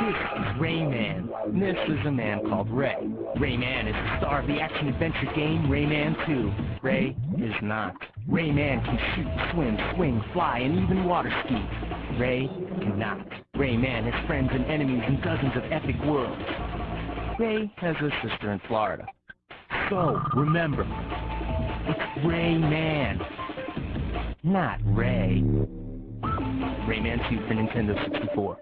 This is Rayman. This is a man called Ray. Rayman is the star of the action-adventure game Rayman 2. Ray is not. Rayman can shoot, swim, swing, fly, and even water ski. Ray cannot. Rayman has friends and enemies in dozens of epic worlds. Ray has a sister in Florida. So, remember, it's Rayman, not Ray. Rayman 2 for Nintendo 64.